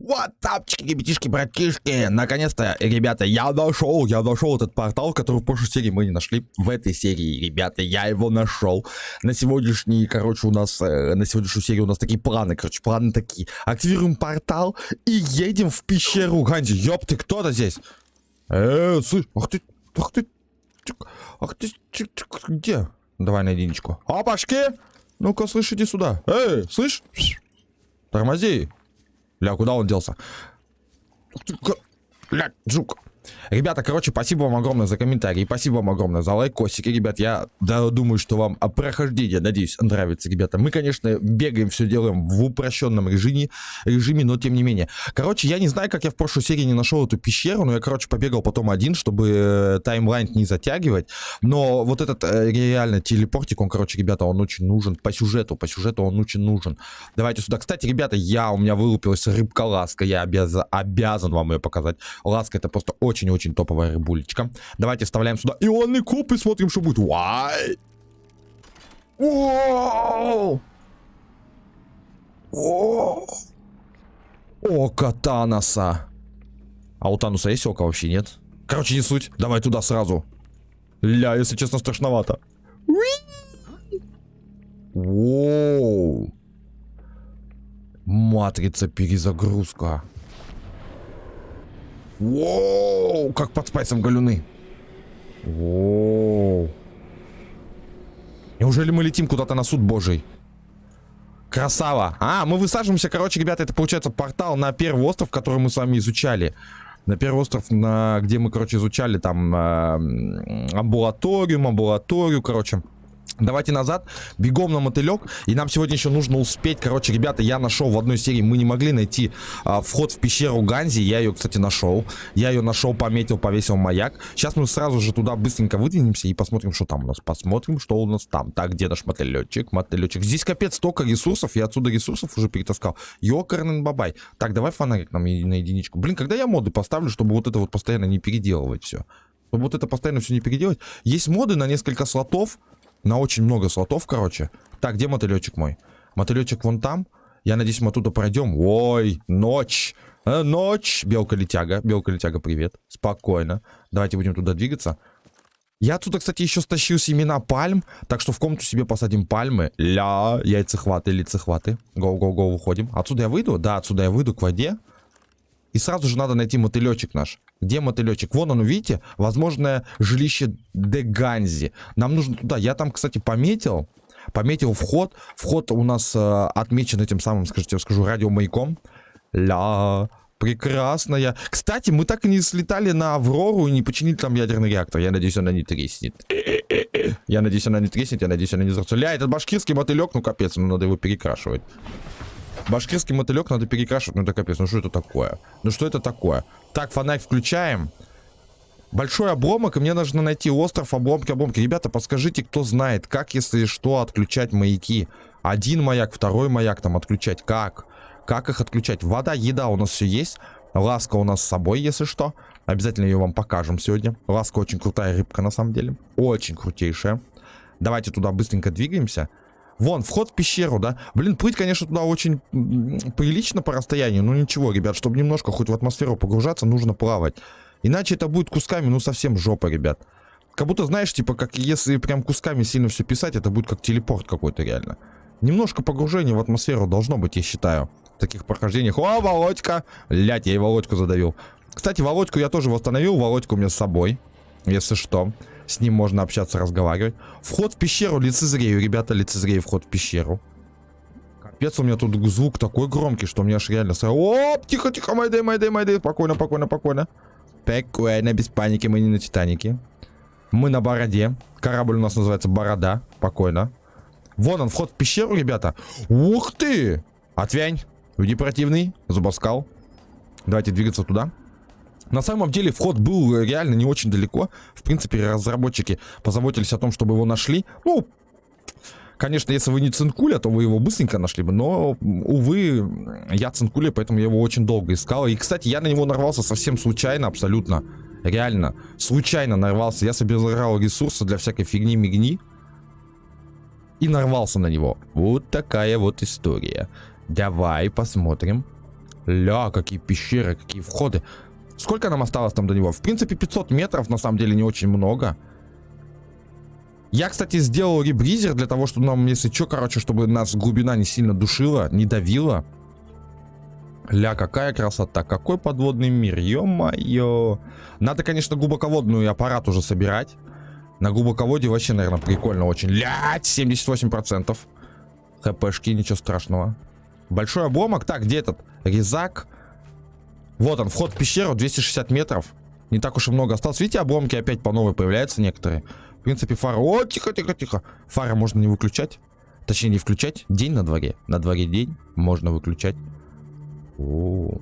Вот тапчики, ребятишки, братишки. Наконец-то, ребята, я нашел, я нашел этот портал, который в прошлой серии мы не нашли. В этой серии, ребята, я его нашел. На сегодняшний, короче, у нас, э, на сегодняшнюю серию у нас такие планы, короче, планы такие. Активируем портал и едем в пещеру Ганди. Ёп, ты кто-то здесь? Э, слышь, ах ты, ах ты, ах ты, где? Давай на единичку. Опашки! Ну-ка, слышь, иди сюда. Эй, слышь? Тормози. Ля, куда он делся? Ля, жук. Ребята, короче, спасибо вам огромное за комментарии, спасибо вам огромное за лайкосики, ребят, я да, думаю, что вам прохождение, надеюсь, нравится, ребята. Мы, конечно, бегаем, все делаем в упрощенном режиме, режиме, но тем не менее. Короче, я не знаю, как я в прошлой серии не нашел эту пещеру, но я, короче, побегал потом один, чтобы э, таймлайн не затягивать, но вот этот э, реально телепортик, он, короче, ребята, он очень нужен по сюжету, по сюжету он очень нужен. Давайте сюда. Кстати, ребята, я, у меня вылупилась рыбка-ласка, я обязан, обязан вам ее показать. Ласка это просто очень очень-очень топовая рыбулечка. Давайте вставляем сюда ионный куб и смотрим, что будет. Вай! О, Око Таноса. А у Тануса есть око вообще, нет? Короче, не суть. Давай туда сразу. Ля, если честно, страшновато. Воу. Матрица перезагрузка. Воу, как под спайсом галюны. Воу. Неужели мы летим куда-то на суд божий? Красава. А, мы высаживаемся, короче, ребята, это получается портал на первый остров, который мы с вами изучали. На первый остров, на, где мы, короче, изучали там э, амбулаторию, амбулаторию, короче. Давайте назад, бегом на мотылек. И нам сегодня еще нужно успеть. Короче, ребята, я нашел в одной серии. Мы не могли найти а, вход в пещеру Ганзи. Я ее, кстати, нашел. Я ее нашел, пометил, повесил маяк. Сейчас мы сразу же туда быстренько выдвинемся и посмотрим, что там у нас. Посмотрим, что у нас там. Так, где наш мотылечек? Мотылечек. Здесь капец столько ресурсов. Я отсюда ресурсов уже перетаскал. Ёкарный бабай. Так, давай фонарик нам на единичку. Блин, когда я моды поставлю, чтобы вот это вот постоянно не переделывать все. Чтобы вот это постоянно все не переделать. Есть моды на несколько слотов. На очень много слотов, короче. Так, где мотылечек мой? Мотылечек вон там. Я надеюсь, мы оттуда пройдем. Ой, ночь. Э, ночь. Белка-летяга. Белка-летяга, привет. Спокойно. Давайте будем туда двигаться. Я отсюда, кстати, еще стащил семена пальм. Так что в комнату себе посадим пальмы. Ля, яйцехваты, лицехваты. Гоу-гоу-гоу, выходим. Отсюда я выйду? Да, отсюда я выйду к воде. И сразу же надо найти мотылечек наш. Где мотылечек? Вон он, видите? Возможное жилище Деганзи. Нам нужно туда. Я там, кстати, пометил. Пометил вход. Вход у нас э, отмечен этим самым, скажите, я скажу, радиомаяком. Ля, прекрасная. Кстати, мы так и не слетали на Аврору и не починили там ядерный реактор. Я надеюсь, она не треснет. Я надеюсь, она не треснет, я надеюсь, она не взорвется. Ля, этот башкирский мотылек, ну капец, ну надо его перекрашивать. Башкирский мотылек надо перекрашивать. Ну это капец, ну что это такое? Ну что это такое? Так, фонарь включаем. Большой обломок, и мне нужно найти остров, обломки, обломки. Ребята, подскажите, кто знает, как, если что, отключать маяки. Один маяк, второй маяк там отключать. Как? Как их отключать? Вода, еда у нас все есть. Ласка у нас с собой, если что. Обязательно ее вам покажем сегодня. Ласка очень крутая рыбка, на самом деле. Очень крутейшая. Давайте туда быстренько двигаемся. Вон, вход в пещеру, да? Блин, плыть, конечно, туда очень прилично по расстоянию. Но ничего, ребят, чтобы немножко хоть в атмосферу погружаться, нужно плавать. Иначе это будет кусками, ну, совсем жопа, ребят. Как будто, знаешь, типа, как если прям кусками сильно все писать, это будет как телепорт какой-то реально. Немножко погружения в атмосферу должно быть, я считаю. В таких прохождениях. О, Володька! Лять, я и Володьку задавил. Кстати, Володьку я тоже восстановил. Володьку у меня с собой. Если что. С ним можно общаться, разговаривать. Вход в пещеру лицезрею, ребята, лицезрею вход в пещеру. Капец, у меня тут звук такой громкий, что мне аж реально... Оп, тихо, тихо, майдай, майдай, майдай. Спокойно, спокойно, спокойно. Спокойно, без паники, мы не на Титанике. Мы на Бороде. Корабль у нас называется Борода. Спокойно. Вон он, вход в пещеру, ребята. Ух ты! Отвянь. Люди противный. Зубоскал. Давайте двигаться туда. На самом деле вход был реально не очень далеко. В принципе, разработчики позаботились о том, чтобы его нашли. Ну, конечно, если вы не цинкуля, то вы его быстренько нашли бы. Но, увы, я цинкуля, поэтому я его очень долго искал. И, кстати, я на него нарвался совсем случайно, абсолютно. Реально, случайно нарвался. Я собирал ресурсы для всякой фигни-мигни. И нарвался на него. Вот такая вот история. Давай посмотрим. Ля, какие пещеры, какие входы. Сколько нам осталось там до него? В принципе, 500 метров, на самом деле, не очень много. Я, кстати, сделал ребризер для того, чтобы нам, если что, короче, чтобы нас глубина не сильно душила, не давила. Ля, какая красота, какой подводный мир, ё-моё. Надо, конечно, глубоководную аппарат уже собирать. На глубоководье вообще, наверное, прикольно очень. Лять, 78%. ХПшки, ничего страшного. Большой обломок. Так, где этот? Резак. Вот он, вход в пещеру, 260 метров. Не так уж и много осталось. Видите, обломки опять по новой появляются некоторые. В принципе, фара... О, тихо, тихо, тихо. Фара можно не выключать. Точнее, не включать. День на дворе. На дворе день. Можно выключать. О.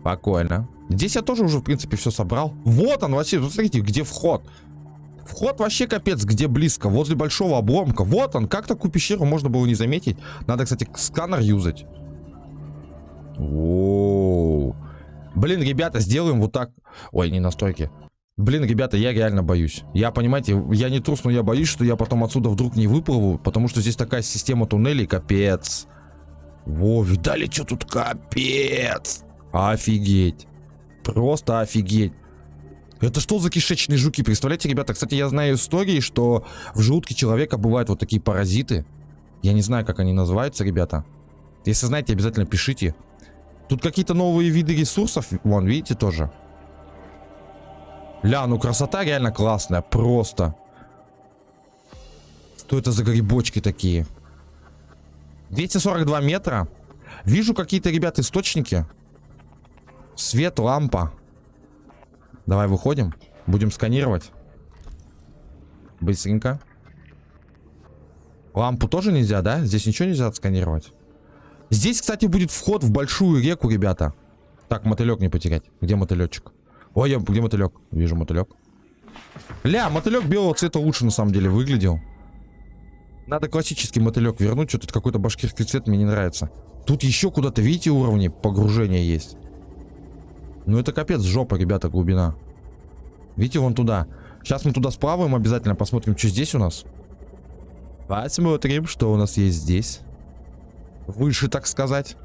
Спокойно. Здесь я тоже уже, в принципе, все собрал. Вот он, вообще, смотрите, где вход. Вход вообще капец, где близко. Возле большого обломка. Вот он. Как такую пещеру можно было не заметить? Надо, кстати, сканер юзать. Оу. Блин, ребята, сделаем вот так. Ой, не настройки. Блин, ребята, я реально боюсь. Я, понимаете, я не трус, но я боюсь, что я потом отсюда вдруг не выплыву, потому что здесь такая система туннелей, капец. Во, видали, что тут капец? Офигеть. Просто офигеть. Это что за кишечные жуки? Представляете, ребята, кстати, я знаю истории, что в желудке человека бывают вот такие паразиты. Я не знаю, как они называются, ребята. Если знаете, обязательно пишите. Тут какие-то новые виды ресурсов. Вон, видите, тоже. Ля, ну красота реально классная. Просто. Что это за грибочки такие? 242 метра. Вижу какие-то, ребят, источники. Свет, лампа. Давай выходим. Будем сканировать. Быстренько. Лампу тоже нельзя, да? Здесь ничего нельзя отсканировать. Здесь, кстати, будет вход в большую реку, ребята. Так, мотылек не потерять. Где мотылечек? Ой, я, где мотылек? Вижу мотылек. Ля, мотылек белого цвета лучше на самом деле выглядел. Надо классический мотылек вернуть. Что-то какой-то башкирский цвет мне не нравится. Тут еще куда-то, видите, уровни погружения есть. Ну это капец жопа, ребята, глубина. Видите, вон туда. Сейчас мы туда сплаваем обязательно, посмотрим, что здесь у нас. Посмотрим, что у нас есть здесь. Выше, так сказать.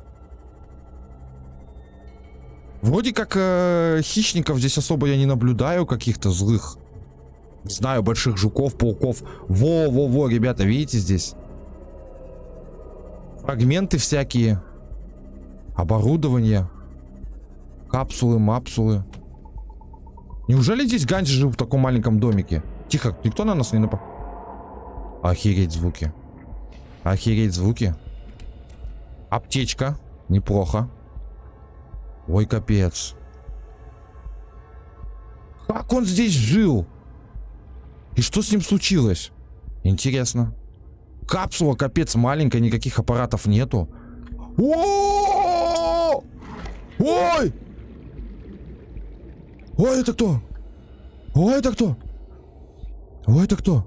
Вроде как э, хищников здесь особо я не наблюдаю, каких-то злых. Знаю, больших жуков, пауков. Во-во-во, ребята, видите здесь? Фрагменты всякие. Оборудование. Капсулы, мапсулы. Неужели здесь Ганджи жил в таком маленьком домике? Тихо, никто на нас не напал? Охереть звуки. Охереть звуки. Аптечка. Неплохо. Ой, капец. Как он здесь жил? И что с ним случилось? Интересно. Капсула, капец, маленькая, никаких аппаратов нету. О! Ой! Ой, это кто? Ой, это кто? Ой, это кто?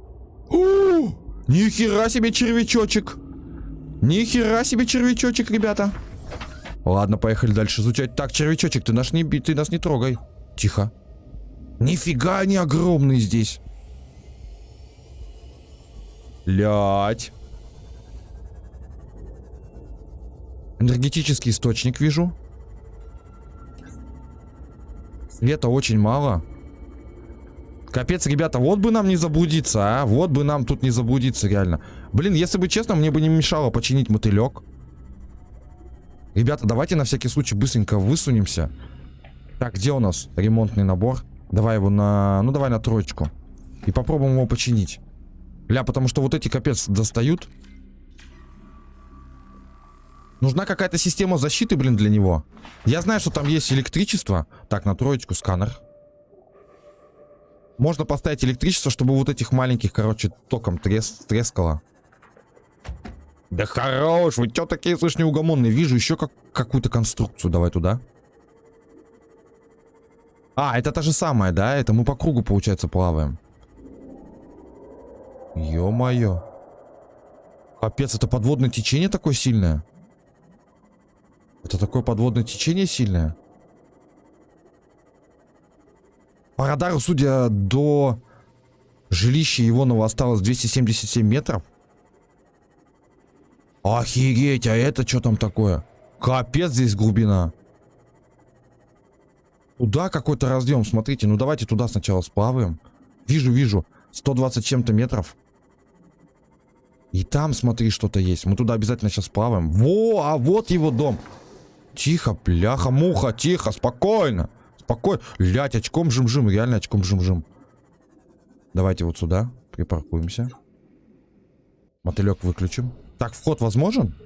Нихера себе червячочек. Нихера себе червячочек, ребята. Ладно, поехали дальше изучать. Так, червячочек, ты, наш не, ты нас не трогай. Тихо. Нифига они огромные здесь. Лять. Энергетический источник вижу. Света очень мало. Капец, ребята, вот бы нам не заблудиться, а. Вот бы нам тут не заблудиться, реально. Блин, если бы честно, мне бы не мешало починить мотылек. Ребята, давайте на всякий случай быстренько высунемся. Так, где у нас ремонтный набор? Давай его на... Ну, давай на троечку. И попробуем его починить. Ля, потому что вот эти капец достают. Нужна какая-то система защиты, блин, для него. Я знаю, что там есть электричество. Так, на троечку сканер. Можно поставить электричество, чтобы вот этих маленьких, короче, током трес трескало. Да хорош, вы чё такие, слышь, неугомонные? Вижу еще как какую-то конструкцию. Давай туда. А, это та же самая, да? Это мы по кругу, получается, плаваем. Ё-моё. Капец, это подводное течение такое сильное? Это такое подводное течение сильное? По радару, судя до жилища Ивонова осталось 277 метров. Охереть, а это что там такое? Капец здесь глубина. Туда какой-то разъем, смотрите. Ну давайте туда сначала сплаваем. Вижу, вижу. 120 чем-то метров. И там, смотри, что-то есть. Мы туда обязательно сейчас плаваем. Во, а вот его дом. Тихо, бляха, муха, тихо, спокойно. Спокойно. Лять, очком жим-жим, реально очком жим-жим. Давайте вот сюда припаркуемся. Мотылек выключим. Так, вход возможен?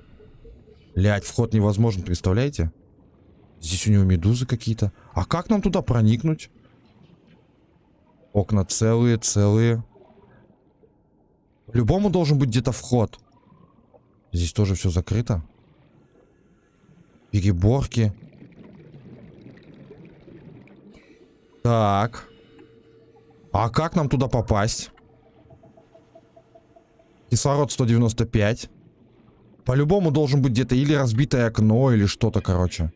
Лять, вход невозможен, представляете? Здесь у него медузы какие-то. А как нам туда проникнуть? Окна целые, целые. Любому должен быть где-то вход. Здесь тоже все закрыто. Переборки. Так. А как нам туда попасть? Кислород 195. По-любому должен быть где-то или разбитое окно, или что-то, короче.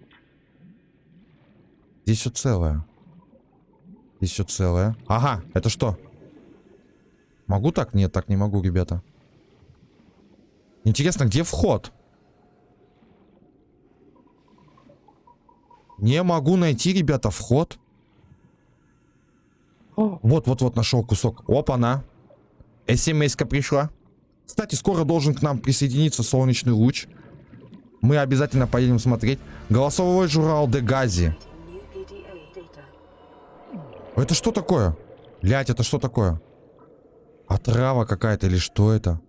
Здесь все целое. Здесь все целое. Ага, это что? Могу так? Нет, так не могу, ребята. Интересно, где вход? Не могу найти, ребята, вход. Вот-вот-вот нашел кусок. Опа-на. СМС-ка пришла. Кстати, скоро должен к нам присоединиться солнечный луч. Мы обязательно поедем смотреть. Голосовой журнал Дегази. Это что такое? Блять, это что такое? Отрава какая-то или что это?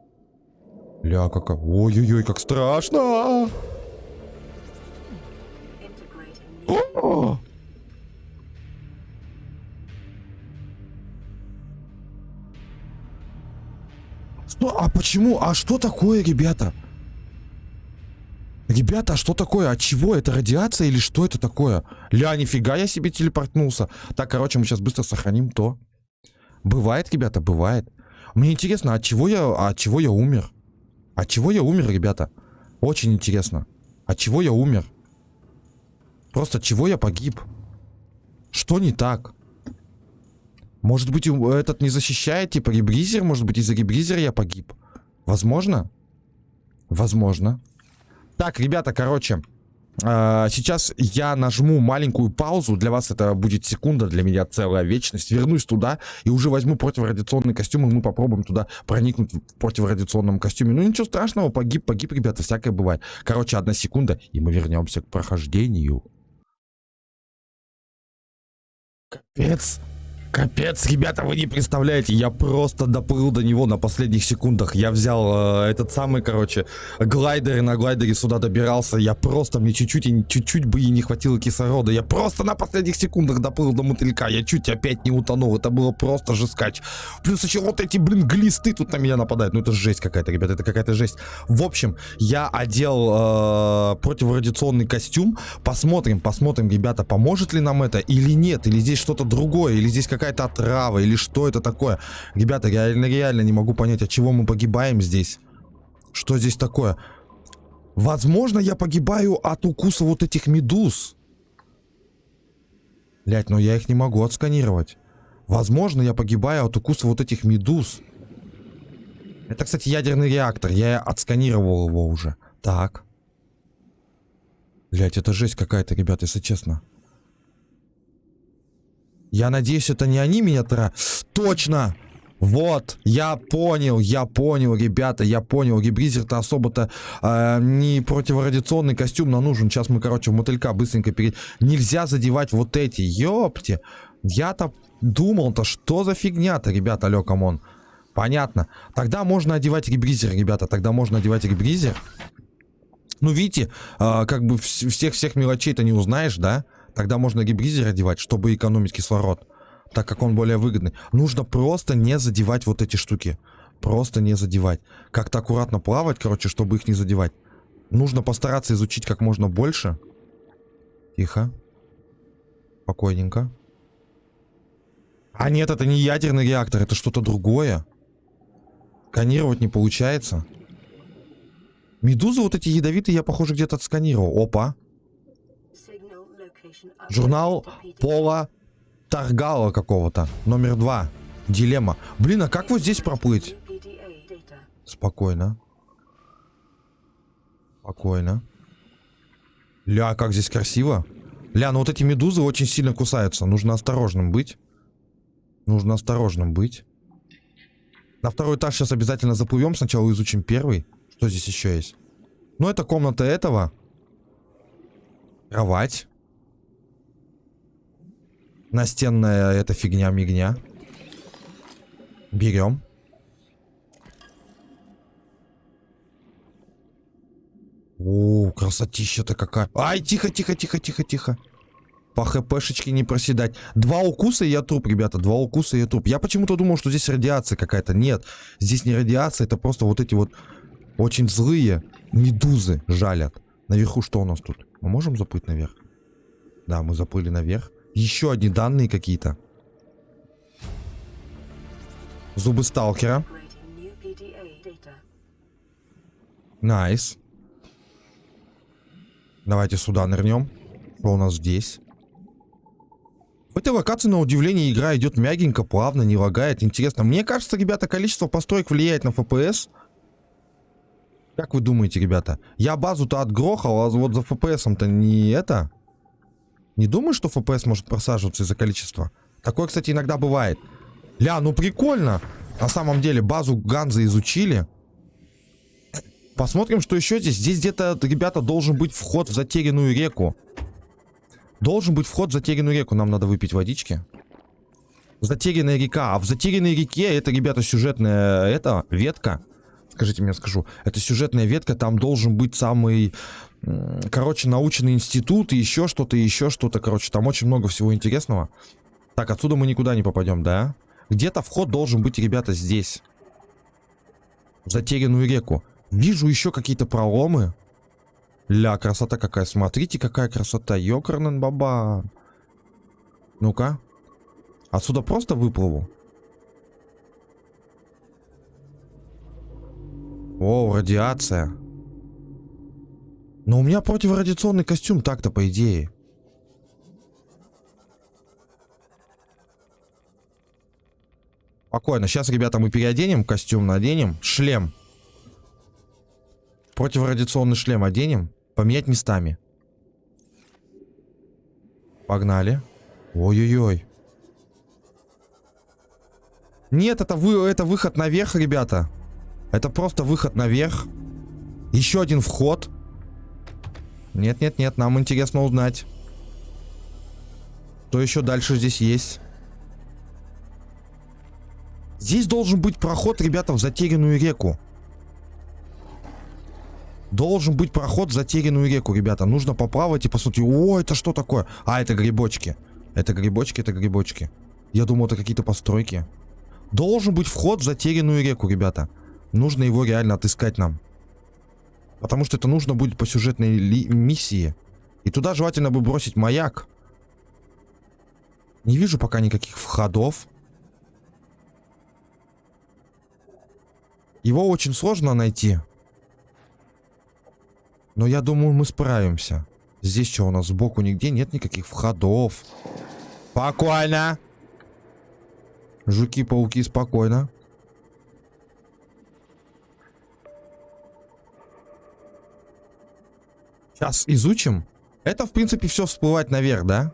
Ля, какая... Ой-ой-ой, как страшно! Почему? А что такое, ребята? Ребята, а что такое? От чего? Это радиация или что это такое? Ля, нифига я себе телепортнулся. Так, короче, мы сейчас быстро сохраним то. Бывает, ребята, бывает. Мне интересно, от чего я, от чего я умер? От чего я умер, ребята? Очень интересно. От чего я умер? Просто от чего я погиб? Что не так? Может быть, этот не защищает, типа, ребризер? Может быть, из-за ребризера я погиб? Возможно? Возможно. Так, ребята, короче, а, сейчас я нажму маленькую паузу. Для вас это будет секунда, для меня целая вечность. Вернусь туда и уже возьму противорадиационный костюм, и мы попробуем туда проникнуть в противорадиационном костюме. Ну ничего страшного, погиб, погиб, ребята, всякое бывает. Короче, одна секунда, и мы вернемся к прохождению. Капец. Капец, ребята, вы не представляете, я просто доплыл до него на последних секундах. Я взял э, этот самый, короче, глайдер и на глайдере сюда добирался. Я просто, мне чуть-чуть и чуть-чуть бы и не хватило кислорода. Я просто на последних секундах доплыл до мотылька. Я чуть опять не утонул. Это было просто жескач. Плюс еще вот эти, блин, глисты тут на меня нападают. Ну это жесть какая-то, ребята, это какая-то жесть. В общем, я одел э, противорадиационный костюм. Посмотрим, посмотрим, ребята, поможет ли нам это или нет. Или здесь что-то другое, или здесь как какая-то отрава или что это такое? Ребята, я реально, реально не могу понять, от чего мы погибаем здесь. Что здесь такое? Возможно, я погибаю от укуса вот этих медуз. Блять, но я их не могу отсканировать. Возможно, я погибаю от укуса вот этих медуз. Это, кстати, ядерный реактор. Я отсканировал его уже. Так. Блять, это жесть какая-то, ребята, если честно. Я надеюсь, это не они меня тра... Точно! Вот, я понял, я понял, ребята, я понял. Ребризер-то особо-то э, не противорадиационный костюм нам нужен. Сейчас мы, короче, в мотылька быстренько перед... Нельзя задевать вот эти, ёпти. Я-то думал-то, что за фигня-то, ребята, алё, come on. Понятно. Тогда можно одевать ребризер, ребята, тогда можно одевать ребризер. Ну, видите, э, как бы всех-всех мелочей-то не узнаешь, да? Да. Тогда можно ребризер одевать, чтобы экономить кислород. Так как он более выгодный. Нужно просто не задевать вот эти штуки. Просто не задевать. Как-то аккуратно плавать, короче, чтобы их не задевать. Нужно постараться изучить как можно больше. Тихо. Спокойненько. А нет, это не ядерный реактор, это что-то другое. Сканировать не получается. Медузы вот эти ядовитые я, похоже, где-то отсканировал. Опа. Журнал Пола Таргала какого-то. Номер два. Дилемма. Блин, а как вот здесь проплыть? Спокойно. Спокойно. Ля, как здесь красиво. Ля, ну вот эти медузы очень сильно кусаются. Нужно осторожным быть. Нужно осторожным быть. На второй этаж сейчас обязательно заплывем. Сначала изучим первый. Что здесь еще есть? Ну, это комната этого. Кровать. Настенная эта фигня-мигня. Берем. О, красотища-то какая. Ай, тихо, тихо, тихо, тихо, тихо. По хпшечке не проседать. Два укуса и я труп, ребята. Два укуса и я труп. Я почему-то думал, что здесь радиация какая-то. Нет, здесь не радиация. Это просто вот эти вот очень злые медузы жалят. Наверху что у нас тут? Мы можем заплыть наверх? Да, мы заплыли наверх. Еще одни данные какие-то. Зубы сталкера. Nice. Давайте сюда нырнем. Что у нас здесь? В этой локации, на удивление, игра идет мягенько, плавно, не лагает. Интересно. Мне кажется, ребята, количество построек влияет на FPS. Как вы думаете, ребята? Я базу-то отгрохал, а вот за FPS-то не это... Не думаю, что FPS может просаживаться из-за количества. Такое, кстати, иногда бывает. Ля, ну прикольно. На самом деле, базу Ганза изучили. Посмотрим, что еще здесь. Здесь где-то, ребята, должен быть вход в затерянную реку. Должен быть вход в затерянную реку. Нам надо выпить водички. Затерянная река. А в затерянной реке это, ребята, сюжетная это, ветка. Скажите мне, скажу. Это сюжетная ветка. Там должен быть самый короче, научный институт, и еще что-то, еще что-то, короче, там очень много всего интересного. Так, отсюда мы никуда не попадем, да? Где-то вход должен быть, ребята, здесь. Затерянную реку. Вижу еще какие-то проломы. Ля, красота какая. Смотрите, какая красота. Ёкарнен баба. Ну-ка. Отсюда просто выплыву. О, радиация. Но у меня противорадиационный костюм так-то, по идее. Спокойно. Сейчас, ребята, мы переоденем костюм, наденем. Шлем. Противорадиационный шлем оденем. Поменять местами. Погнали. Ой-ой-ой. Нет, это, вы, это выход наверх, ребята. Это просто выход наверх. Еще один вход. Нет-нет-нет, нам интересно узнать. Что еще дальше здесь есть? Здесь должен быть проход, ребята, в затерянную реку. Должен быть проход в затерянную реку, ребята. Нужно поплавать и посмотреть. О, это что такое? А, это грибочки. Это грибочки, это грибочки. Я думал, это какие-то постройки. Должен быть вход в затерянную реку, ребята. Нужно его реально отыскать нам. Потому что это нужно будет по сюжетной миссии. И туда желательно бы бросить маяк. Не вижу пока никаких входов. Его очень сложно найти. Но я думаю, мы справимся. Здесь что у нас сбоку нигде нет никаких входов. Спокойно. Жуки-пауки, спокойно. Сейчас изучим. Это, в принципе, все всплывать наверх, да?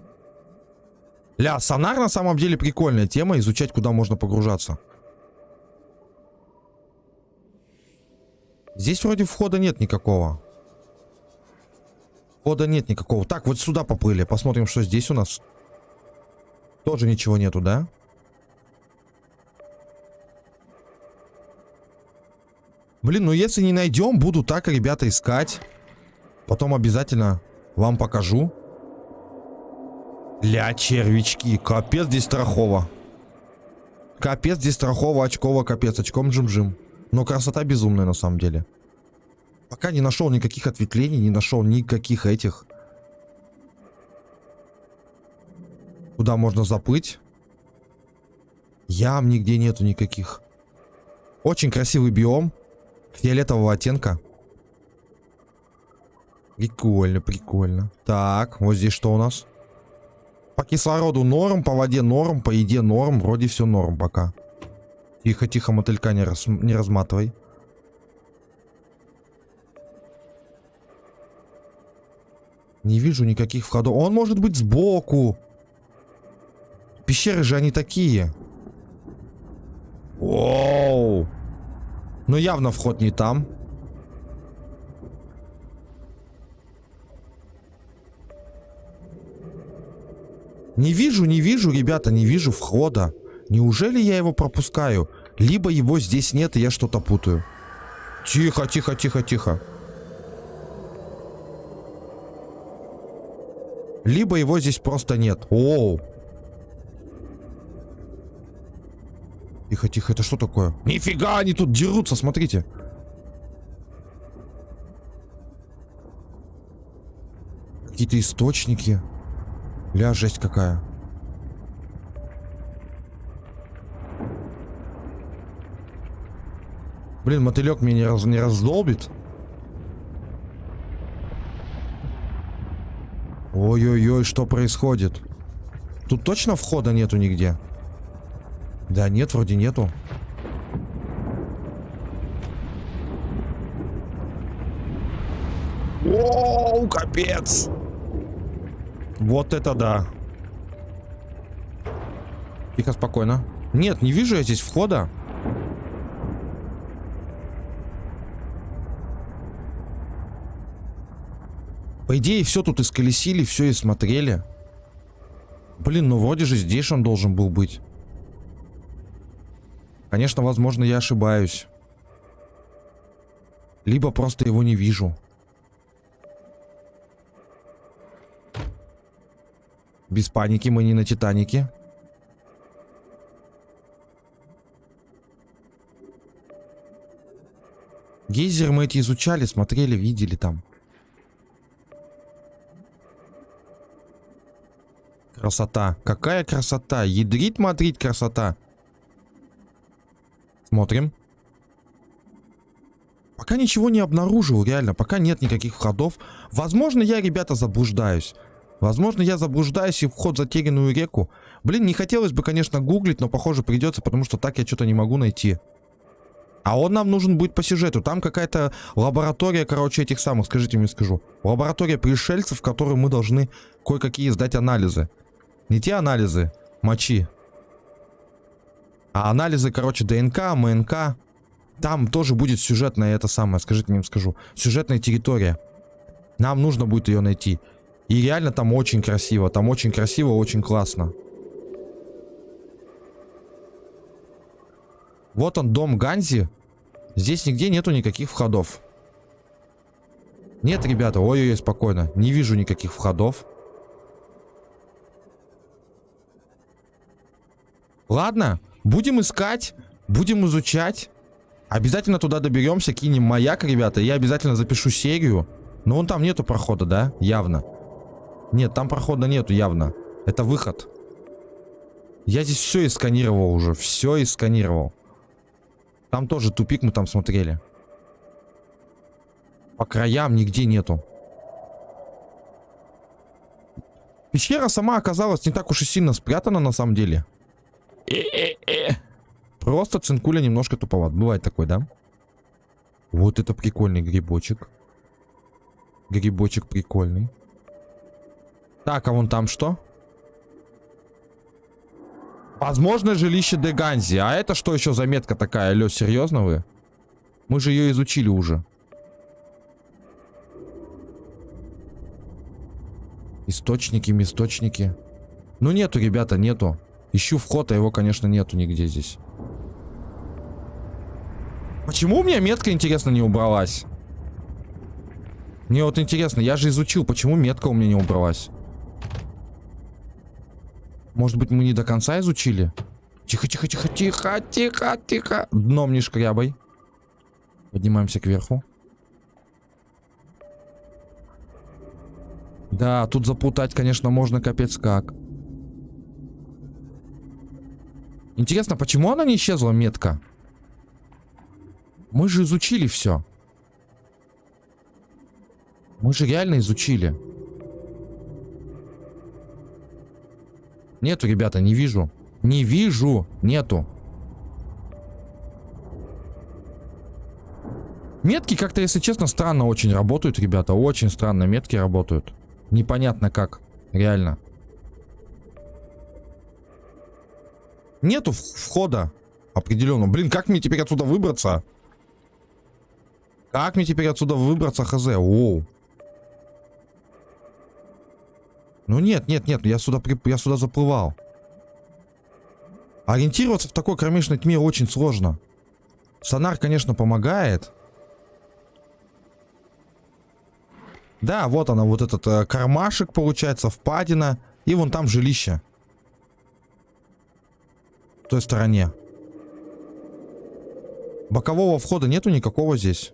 Ля, сонар на самом деле прикольная тема, изучать, куда можно погружаться. Здесь вроде входа нет никакого. Входа нет никакого. Так, вот сюда поплыли. Посмотрим, что здесь у нас. Тоже ничего нету, да? Блин, ну если не найдем, буду так, ребята, искать. Потом обязательно вам покажу. Ля, червячки. Капец здесь страхово. Капец здесь страхово, очково, капец. Очком джим-джим. Но красота безумная на самом деле. Пока не нашел никаких ответвлений, не нашел никаких этих. Куда можно заплыть? Ям нигде нету никаких. Очень красивый биом. Фиолетового оттенка. Прикольно, прикольно. Так, вот здесь что у нас? По кислороду норм, по воде норм, по еде норм. Вроде все норм пока. Тихо, тихо, мотылька не, раз, не разматывай. Не вижу никаких входов. Он может быть сбоку. Пещеры же они такие. Оу. Но явно вход не там. Не вижу, не вижу, ребята, не вижу входа. Неужели я его пропускаю? Либо его здесь нет, и я что-то путаю. Тихо, тихо, тихо, тихо. Либо его здесь просто нет. Оу. Тихо, тихо, это что такое? Нифига, они тут дерутся, смотрите. Какие-то источники. Ля, жесть какая. Блин, мотылек меня не, раз, не раздолбит. Ой-ой-ой, что происходит? Тут точно входа нету нигде? Да нет, вроде нету. Оу, капец! Вот это да. Тихо, спокойно. Нет, не вижу я здесь входа. По идее, все тут исколесили, все и смотрели. Блин, ну вроде же здесь он должен был быть. Конечно, возможно, я ошибаюсь. Либо просто его не вижу. Без паники, мы не на Титанике. Гейзер мы эти изучали, смотрели, видели там. Красота. Какая красота. Ядрит, мадрит, красота. Смотрим. Пока ничего не обнаружил, реально. Пока нет никаких входов. Возможно, я, ребята, заблуждаюсь. Возможно, я заблуждаюсь и вход в затерянную реку. Блин, не хотелось бы, конечно, гуглить, но, похоже, придется, потому что так я что-то не могу найти. А он нам нужен будет по сюжету. Там какая-то лаборатория, короче, этих самых, скажите мне, скажу. Лаборатория пришельцев, в которой мы должны кое-какие сдать анализы. Не те анализы мочи. А анализы, короче, ДНК, МНК. Там тоже будет сюжетная это самое, скажите мне, скажу. Сюжетная территория. Нам нужно будет ее найти. И реально там очень красиво. Там очень красиво, очень классно. Вот он, дом Ганзи. Здесь нигде нету никаких входов. Нет, ребята, ой-ой-ой, спокойно. Не вижу никаких входов. Ладно, будем искать, будем изучать. Обязательно туда доберемся, кинем маяк, ребята. Я обязательно запишу серию. Но вон там нету прохода, да? Явно. Нет, там прохода нету явно. Это выход. Я здесь все исканировал уже. Все исканировал. Там тоже тупик мы там смотрели. По краям нигде нету. Пещера сама оказалась не так уж и сильно спрятана на самом деле. Просто цинкуля немножко туповат. Бывает такой, да? Вот это прикольный грибочек. Грибочек прикольный. Так, а вон там что? Возможно, жилище Деганзи. А это что еще за метка такая? Алло, серьезно вы? Мы же ее изучили уже. Источники, источники. Ну нету, ребята, нету. Ищу вход, а его, конечно, нету нигде здесь. Почему у меня метка, интересно, не убралась? Мне вот интересно, я же изучил, почему метка у меня не убралась. Может быть, мы не до конца изучили? Тихо, тихо, тихо, тихо, тихо, тихо. Дном не шкрябай. Поднимаемся кверху. Да, тут запутать, конечно, можно капец как. Интересно, почему она не исчезла, метка? Мы же изучили все. Мы же реально изучили. Нету, ребята, не вижу. Не вижу. Нету. Метки как-то, если честно, странно очень работают, ребята. Очень странно метки работают. Непонятно как. Реально. Нету входа определенно. Блин, как мне теперь отсюда выбраться? Как мне теперь отсюда выбраться, хз? Оу. Ну нет, нет, нет, я сюда, я сюда заплывал. Ориентироваться в такой кромешной тьме очень сложно. Сонар, конечно, помогает. Да, вот она, вот этот э, кармашек, получается, впадина. И вон там жилище. В той стороне. Бокового входа нету никакого здесь.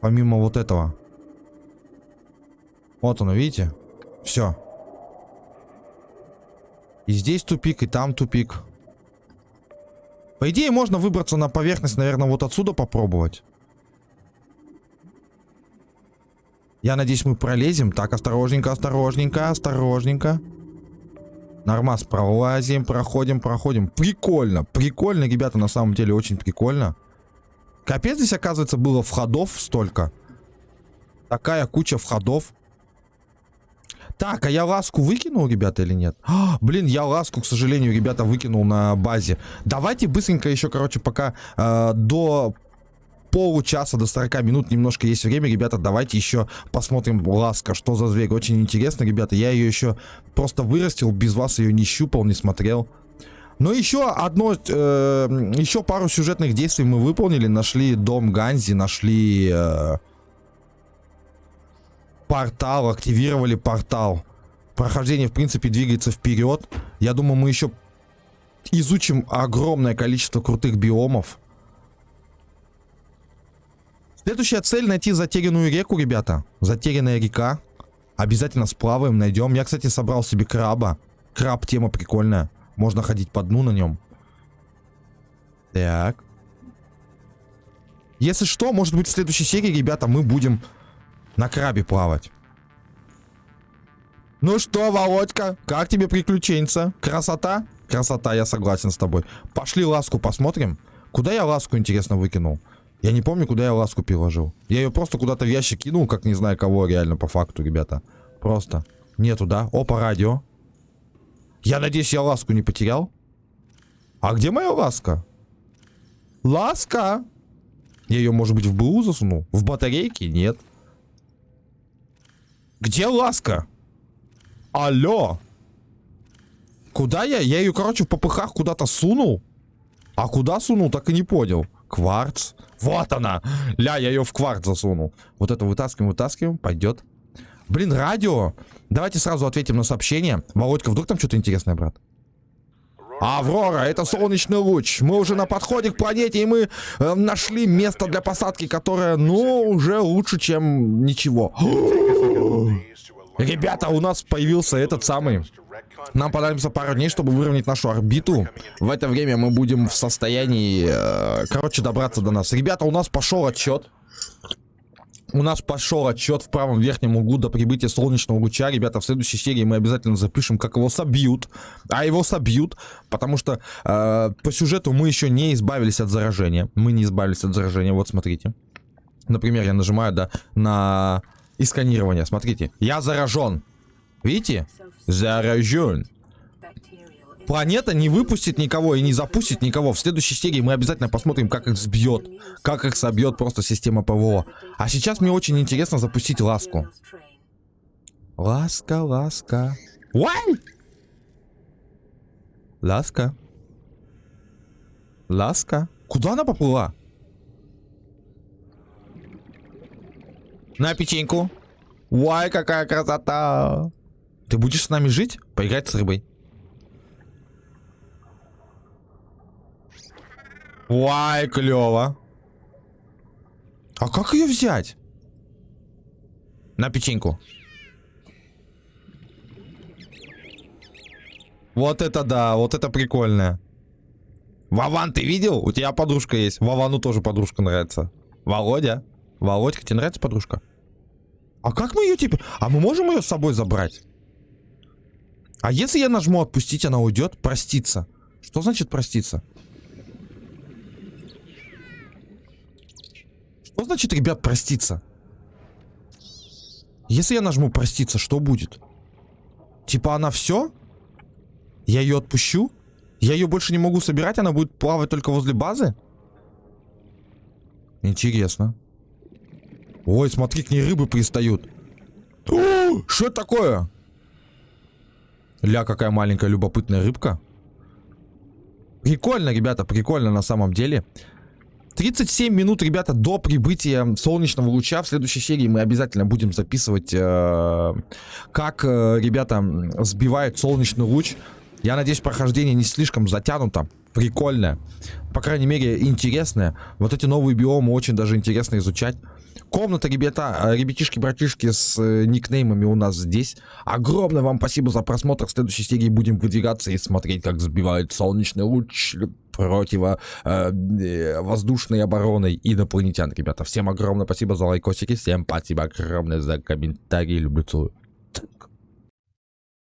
Помимо вот этого. Вот оно, видите? Все. И здесь тупик, и там тупик. По идее, можно выбраться на поверхность, наверное, вот отсюда попробовать. Я надеюсь, мы пролезем. Так, осторожненько, осторожненько, осторожненько. Нормас, пролазим, проходим, проходим. Прикольно, прикольно, ребята, на самом деле, очень прикольно. Капец, здесь, оказывается, было входов столько. Такая куча входов. Так, а я ласку выкинул, ребята, или нет? А, блин, я ласку, к сожалению, ребята, выкинул на базе. Давайте быстренько еще, короче, пока э, до получаса, до 40 минут немножко есть время, ребята, давайте еще посмотрим ласка, что за зверь. Очень интересно, ребята, я ее еще просто вырастил, без вас ее не щупал, не смотрел. Но еще одно, э, еще пару сюжетных действий мы выполнили. Нашли дом Ганзи, нашли э, портал, активировали портал. Прохождение, в принципе, двигается вперед. Я думаю, мы еще изучим огромное количество крутых биомов. Следующая цель найти затерянную реку, ребята. Затерянная река. Обязательно сплаваем, найдем. Я, кстати, собрал себе краба. Краб тема прикольная. Можно ходить по дну на нем. Так. Если что, может быть в следующей серии, ребята, мы будем на крабе плавать. Ну что, Володька, как тебе приключенца? Красота? Красота, я согласен с тобой. Пошли ласку посмотрим. Куда я ласку, интересно, выкинул? Я не помню, куда я ласку переложил. Я ее просто куда-то в ящик кинул, как не знаю кого, реально, по факту, ребята. Просто. Нету, да? Опа, радио. Я надеюсь, я ласку не потерял. А где моя ласка? Ласка! Я ее, может быть, в БУ засунул? В батарейке? Нет. Где ласка? Алло. Куда я? Я ее, короче, в попыхах куда-то сунул. А куда сунул, так и не понял. Кварц. Вот она. Ля, я ее в кварц засунул. Вот это вытаскиваем, вытаскиваем. Пойдет. Блин, радио. Давайте сразу ответим на сообщение. Володька, вдруг там что-то интересное, брат? Аврора, это солнечный луч. Мы уже на подходе к планете, и мы э, нашли место для посадки, которое, ну, уже лучше, чем ничего. Ребята, у нас появился этот самый... Нам понадобится пару дней, чтобы выровнять нашу орбиту. В это время мы будем в состоянии, э, короче, добраться до нас. Ребята, у нас пошел отчет. У нас пошел отчет в правом верхнем углу до прибытия солнечного луча. Ребята, в следующей серии мы обязательно запишем, как его собьют. А его собьют, потому что э, по сюжету мы еще не избавились от заражения. Мы не избавились от заражения. Вот, смотрите. Например, я нажимаю, да, на и сканирование. Смотрите, я заражен. Видите? Заражен. Планета не выпустит никого и не запустит никого. В следующей серии мы обязательно посмотрим, как их сбьет. Как их собьет просто система ПВО. А сейчас мне очень интересно запустить ласку. Ласка, ласка. Why? Ласка. Ласка. Куда она поплыла? На печеньку. Вай, какая красота. Ты будешь с нами жить? Поиграть с рыбой. Вай, клево. А как ее взять? На печеньку. Вот это да, вот это прикольно. Вован, ты видел? У тебя подружка есть. Вовану тоже подружка нравится. Володя. Володька, тебе нравится подружка? А как мы ее теперь... А мы можем ее с собой забрать? А если я нажму отпустить, она уйдет? Проститься. Что значит проститься? Что значит, ребят, проститься? Если я нажму проститься, что будет? Типа она все? Я ее отпущу? Я ее больше не могу собирать, она будет плавать только возле базы? Интересно. Ой, смотри, к ней рыбы пристают. Что это такое? Ля, какая маленькая любопытная рыбка. Прикольно, ребята, прикольно на самом деле. 37 минут, ребята, до прибытия солнечного луча. В следующей серии мы обязательно будем записывать, э, как э, ребята сбивают солнечный луч. Я надеюсь, прохождение не слишком затянуто. Прикольное. По крайней мере, интересное. Вот эти новые биомы очень даже интересно изучать. Комната, ребята, э, ребятишки, братишки с э, никнеймами у нас здесь. Огромное вам спасибо за просмотр. В следующей серии будем выдвигаться и смотреть, как сбивает солнечный луч противо э, э, обороной инопланетян, ребята. Всем огромное спасибо за лайкосики, всем спасибо огромное за комментарии, люблю, целую.